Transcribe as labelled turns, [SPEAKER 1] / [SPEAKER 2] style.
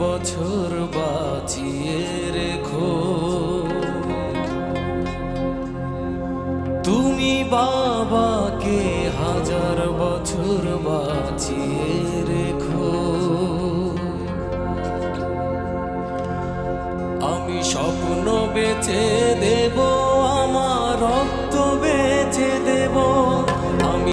[SPEAKER 1] বছর বাঁচিয়ে রেখো। তুমি বাবাকে হাজার বছর বাঁচিয়ে রেখো। আমি স্বপ্ন বেঁচে দে